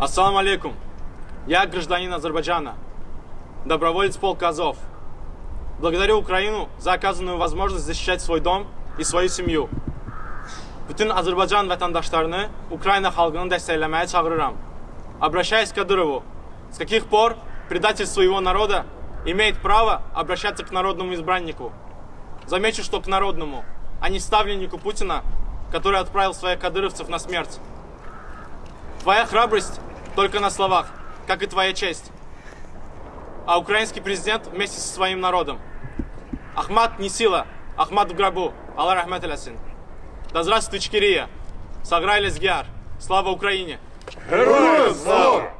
Ассаламу алейкум. Я гражданин Азербайджана, доброволец полка Азов. Благодарю Украину за оказанную возможность защищать свой дом и свою семью. Bütün Azərbaycan vətəndaşlarını Украина xalqını dəstəkləməyə çağırıram. Обращаясь к Кадырову, с каких пор предатель своего народа имеет право обращаться к народному избраннику? Замечу, что к народному, а не ставленнику Путина, который отправил своих кадыровцев на смерть. Твоя храбрость только на словах, как и твоя честь. А украинский президент вместе со своим народом. Ахмат не сила, Ахмат в гробу. Аллах рахмет алясин. Да здравствует Ичкерия. Саграй лезгяр. Слава Украине! Героям слава!